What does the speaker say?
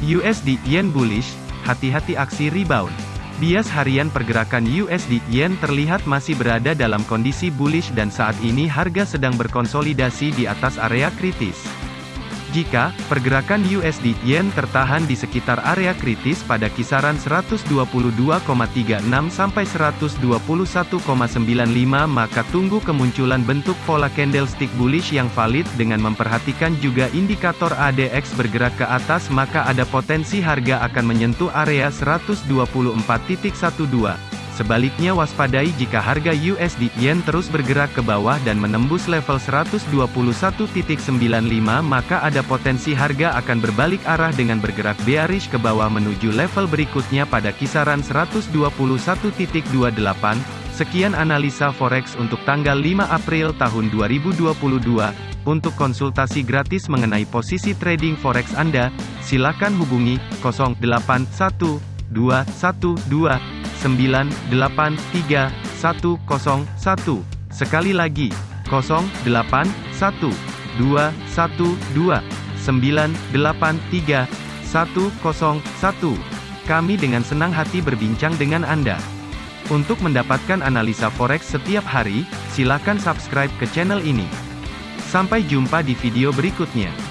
USD Yen bullish, hati-hati aksi rebound. Bias harian pergerakan USD Yen terlihat masih berada dalam kondisi bullish dan saat ini harga sedang berkonsolidasi di atas area kritis. Jika pergerakan USD Yen tertahan di sekitar area kritis pada kisaran 122,36 sampai 121,95 maka tunggu kemunculan bentuk pola candlestick bullish yang valid dengan memperhatikan juga indikator ADX bergerak ke atas maka ada potensi harga akan menyentuh area 124.12. Sebaliknya waspadai jika harga USD Yen terus bergerak ke bawah dan menembus level 121.95 maka ada potensi harga akan berbalik arah dengan bergerak bearish ke bawah menuju level berikutnya pada kisaran 121.28. Sekian analisa forex untuk tanggal 5 April tahun 2022. Untuk konsultasi gratis mengenai posisi trading forex Anda, silakan hubungi 081212 983 101. Sekali lagi, 081 212 983 101. Kami dengan senang hati berbincang dengan Anda. Untuk mendapatkan analisa forex setiap hari, silakan subscribe ke channel ini. Sampai jumpa di video berikutnya.